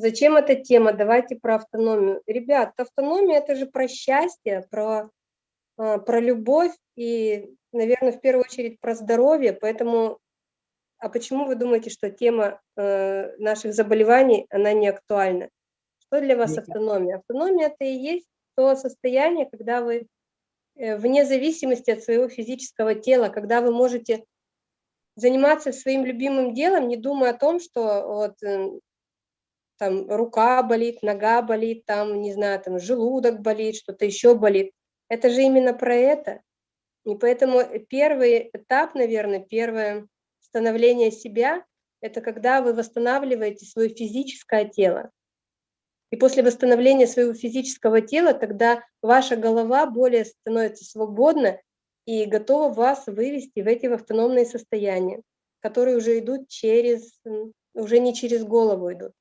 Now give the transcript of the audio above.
Зачем эта тема? Давайте про автономию. Ребят, автономия – это же про счастье, про, а, про любовь и, наверное, в первую очередь про здоровье. Поэтому, а почему вы думаете, что тема э, наших заболеваний, она не актуальна? Что для вас автономия? Автономия – это и есть то состояние, когда вы э, вне зависимости от своего физического тела, когда вы можете заниматься своим любимым делом, не думая о том, что вот э, там рука болит, нога болит, там, не знаю, там желудок болит, что-то еще болит. Это же именно про это. И поэтому первый этап, наверное, первое становление себя, это когда вы восстанавливаете свое физическое тело. И после восстановления своего физического тела, тогда ваша голова более становится свободна и готова вас вывести в эти автономные состояния, которые уже идут через, уже не через голову идут.